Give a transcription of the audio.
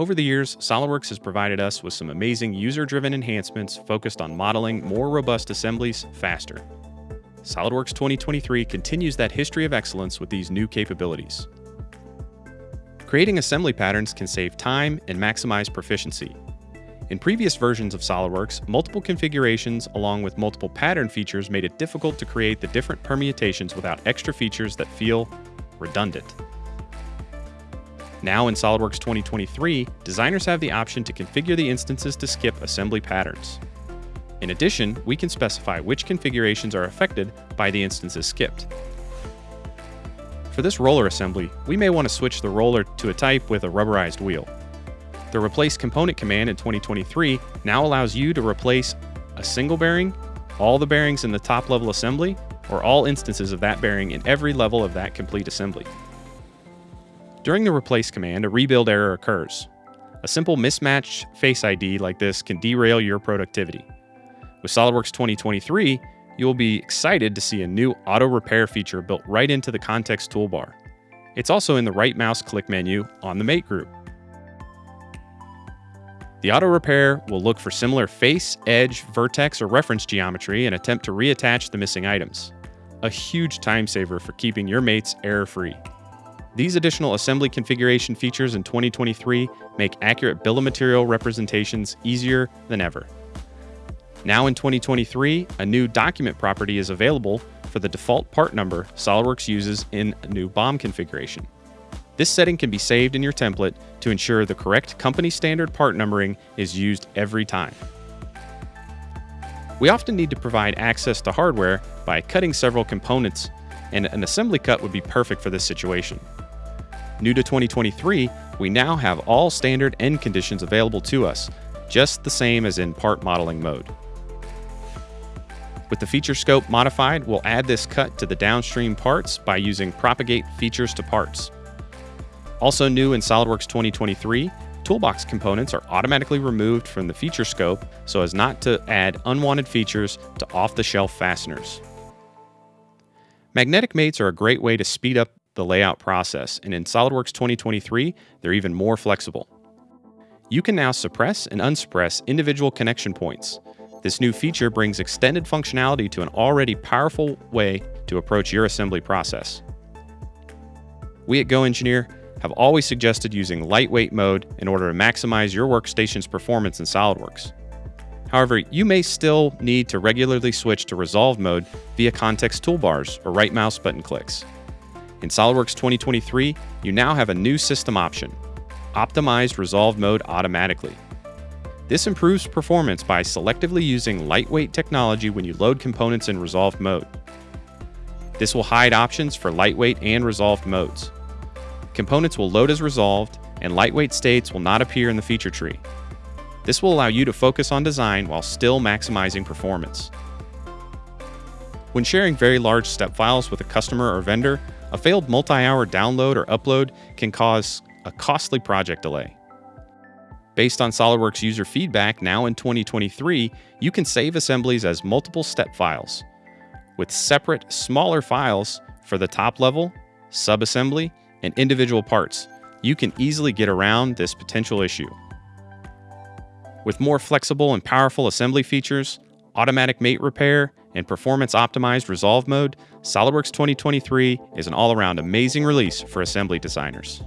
Over the years, SOLIDWORKS has provided us with some amazing user-driven enhancements focused on modeling more robust assemblies faster. SOLIDWORKS 2023 continues that history of excellence with these new capabilities. Creating assembly patterns can save time and maximize proficiency. In previous versions of SOLIDWORKS, multiple configurations along with multiple pattern features made it difficult to create the different permutations without extra features that feel redundant. Now in SOLIDWORKS 2023, designers have the option to configure the instances to skip assembly patterns. In addition, we can specify which configurations are affected by the instances skipped. For this roller assembly, we may want to switch the roller to a type with a rubberized wheel. The Replace Component command in 2023 now allows you to replace a single bearing, all the bearings in the top level assembly, or all instances of that bearing in every level of that complete assembly. During the replace command, a rebuild error occurs. A simple mismatched face ID like this can derail your productivity. With SOLIDWORKS 2023, you will be excited to see a new auto repair feature built right into the context toolbar. It's also in the right mouse click menu on the mate group. The auto repair will look for similar face, edge, vertex, or reference geometry and attempt to reattach the missing items. A huge time saver for keeping your mates error free. These additional assembly configuration features in 2023 make accurate bill of material representations easier than ever. Now in 2023, a new document property is available for the default part number SOLIDWORKS uses in a new BOM configuration. This setting can be saved in your template to ensure the correct company standard part numbering is used every time. We often need to provide access to hardware by cutting several components, and an assembly cut would be perfect for this situation. New to 2023, we now have all standard end conditions available to us, just the same as in part modeling mode. With the feature scope modified, we'll add this cut to the downstream parts by using propagate features to parts. Also new in SOLIDWORKS 2023, toolbox components are automatically removed from the feature scope so as not to add unwanted features to off-the-shelf fasteners. Magnetic mates are a great way to speed up the layout process, and in SOLIDWORKS 2023, they're even more flexible. You can now suppress and unsuppress individual connection points. This new feature brings extended functionality to an already powerful way to approach your assembly process. We at GoEngineer have always suggested using lightweight mode in order to maximize your workstation's performance in SOLIDWORKS. However, you may still need to regularly switch to resolve mode via context toolbars or right mouse button clicks. In SOLIDWORKS 2023, you now have a new system option, Optimized Resolve Mode Automatically. This improves performance by selectively using lightweight technology when you load components in resolved mode. This will hide options for lightweight and resolved modes. Components will load as resolved, and lightweight states will not appear in the feature tree. This will allow you to focus on design while still maximizing performance. When sharing very large step files with a customer or vendor, a failed multi-hour download or upload can cause a costly project delay. Based on SOLIDWORKS user feedback now in 2023, you can save assemblies as multiple step files, with separate, smaller files for the top level, subassembly, and individual parts. You can easily get around this potential issue. With more flexible and powerful assembly features, automatic mate repair, and performance optimized resolve mode, SOLIDWORKS 2023 is an all around amazing release for assembly designers.